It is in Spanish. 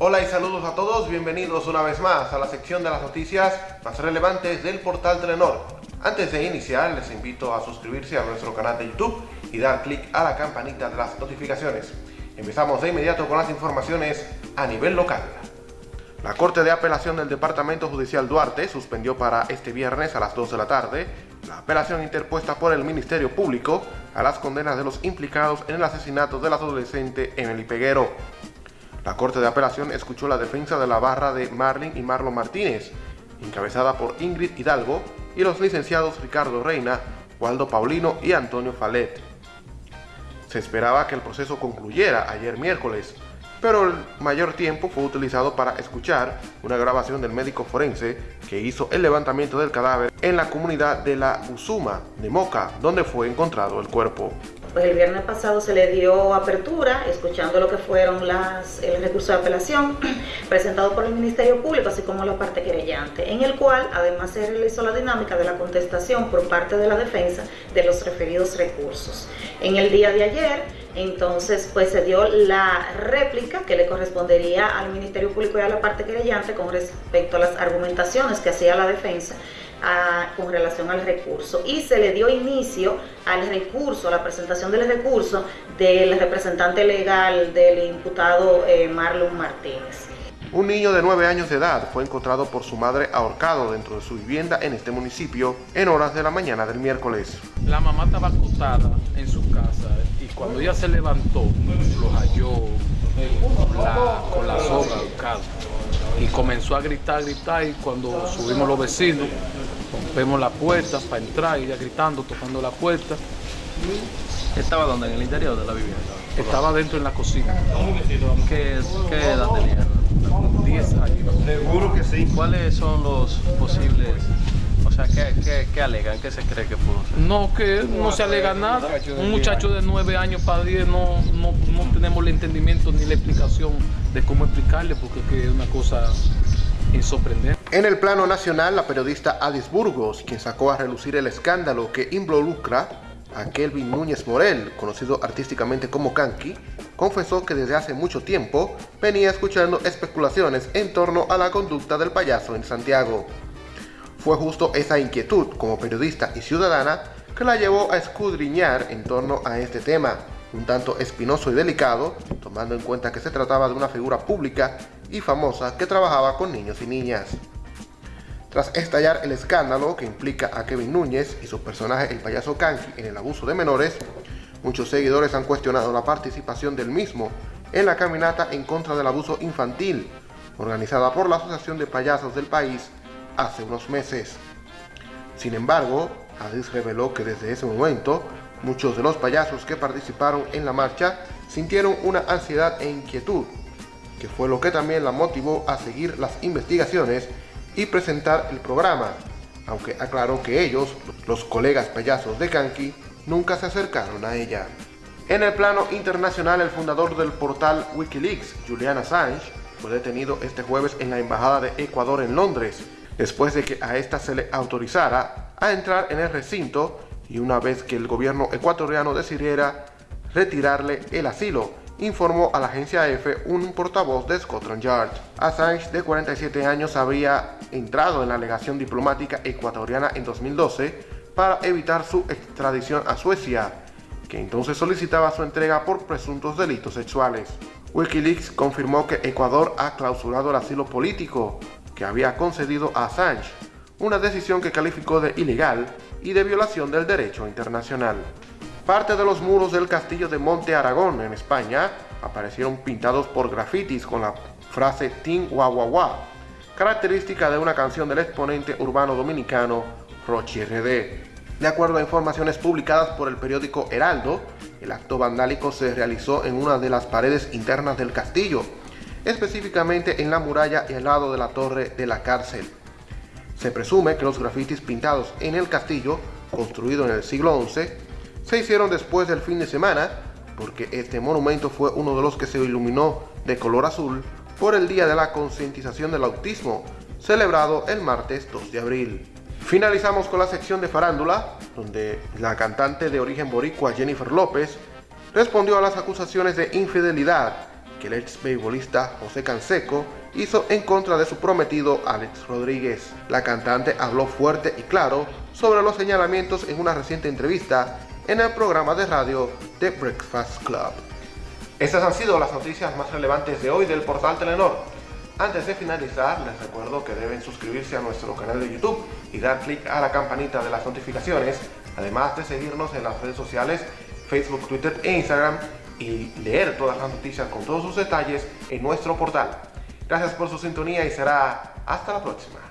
Hola y saludos a todos, bienvenidos una vez más a la sección de las noticias más relevantes del portal Telenor. Antes de iniciar, les invito a suscribirse a nuestro canal de YouTube y dar clic a la campanita de las notificaciones. Empezamos de inmediato con las informaciones a nivel local. La Corte de Apelación del Departamento Judicial Duarte suspendió para este viernes a las 2 de la tarde la apelación interpuesta por el Ministerio Público a las condenas de los implicados en el asesinato del adolescente Emily Peguero. La Corte de Apelación escuchó la defensa de la barra de Marlin y Marlon Martínez, encabezada por Ingrid Hidalgo y los licenciados Ricardo Reina, Waldo Paulino y Antonio Falet. Se esperaba que el proceso concluyera ayer miércoles, pero el mayor tiempo fue utilizado para escuchar una grabación del médico forense que hizo el levantamiento del cadáver en la comunidad de la Usuma de Moca, donde fue encontrado el cuerpo. Pues el viernes pasado se le dio apertura, escuchando lo que fueron las, el recurso de apelación presentado por el Ministerio Público, así como la parte querellante, en el cual además se realizó la dinámica de la contestación por parte de la defensa de los referidos recursos. En el día de ayer, entonces, pues se dio la réplica que le correspondería al Ministerio Público y a la parte querellante con respecto a las argumentaciones que hacía la defensa con relación al recurso y se le dio inicio al recurso, a la presentación del recurso del representante legal del imputado eh, Marlon Martínez. Un niño de 9 años de edad fue encontrado por su madre ahorcado dentro de su vivienda en este municipio en horas de la mañana del miércoles. La mamá estaba acostada en su casa y cuando ella se levantó lo halló con la soga buscado y comenzó a gritar, gritar y cuando subimos los vecinos rompemos la puerta para entrar, ella gritando, tocando la puerta. ¿Estaba donde? ¿En el interior de la vivienda? Estaba dentro en la cocina. ¿Qué, qué edad tenía? 10 años. Seguro que sí. ¿Cuáles son los posibles o sea, ¿qué, qué, qué alegan? ¿Qué se cree que pudo ser? No, que no se alega nada. Un muchacho de 9 años para 10 no, no, no, tenemos el entendimiento ni la explicación de cómo explicarle, porque es una cosa insorprendente. En el plano nacional, la periodista Alice Burgos, quien sacó a relucir el escándalo que involucra a Kelvin Núñez Morel, conocido artísticamente como Kanki, confesó que desde hace mucho tiempo venía escuchando especulaciones en torno a la conducta del payaso en Santiago. Fue justo esa inquietud como periodista y ciudadana que la llevó a escudriñar en torno a este tema, un tanto espinoso y delicado, tomando en cuenta que se trataba de una figura pública y famosa que trabajaba con niños y niñas. Tras estallar el escándalo que implica a Kevin Núñez y su personaje el payaso Kanki en el abuso de menores, muchos seguidores han cuestionado la participación del mismo en la caminata en contra del abuso infantil, organizada por la Asociación de Payasos del país hace unos meses. Sin embargo, Adis reveló que desde ese momento, muchos de los payasos que participaron en la marcha sintieron una ansiedad e inquietud, que fue lo que también la motivó a seguir las investigaciones y presentar el programa, aunque aclaró que ellos, los colegas payasos de Kanki, nunca se acercaron a ella. En el plano internacional, el fundador del portal Wikileaks, Julian Assange, fue detenido este jueves en la Embajada de Ecuador en Londres, después de que a esta se le autorizara a entrar en el recinto y una vez que el gobierno ecuatoriano decidiera retirarle el asilo informó a la agencia EFE un portavoz de Scotland Yard. Assange, de 47 años, había entrado en la legación diplomática ecuatoriana en 2012 para evitar su extradición a Suecia, que entonces solicitaba su entrega por presuntos delitos sexuales. Wikileaks confirmó que Ecuador ha clausurado el asilo político que había concedido a Assange, una decisión que calificó de ilegal y de violación del derecho internacional. Parte de los muros del castillo de Monte Aragón en España aparecieron pintados por grafitis con la frase Team Wah característica de una canción del exponente urbano dominicano Rochi RD. De acuerdo a informaciones publicadas por el periódico Heraldo, el acto vandálico se realizó en una de las paredes internas del castillo, específicamente en la muralla y al lado de la torre de la cárcel. Se presume que los grafitis pintados en el castillo, construido en el siglo XI, se hicieron después del fin de semana, porque este monumento fue uno de los que se iluminó de color azul por el Día de la Concientización del Autismo, celebrado el martes 2 de abril. Finalizamos con la sección de farándula, donde la cantante de origen boricua Jennifer López respondió a las acusaciones de infidelidad que el ex beisbolista José Canseco hizo en contra de su prometido Alex Rodríguez. La cantante habló fuerte y claro sobre los señalamientos en una reciente entrevista en el programa de radio The Breakfast Club. Estas han sido las noticias más relevantes de hoy del portal Telenor. Antes de finalizar, les recuerdo que deben suscribirse a nuestro canal de YouTube y dar clic a la campanita de las notificaciones, además de seguirnos en las redes sociales Facebook, Twitter e Instagram y leer todas las noticias con todos sus detalles en nuestro portal. Gracias por su sintonía y será hasta la próxima.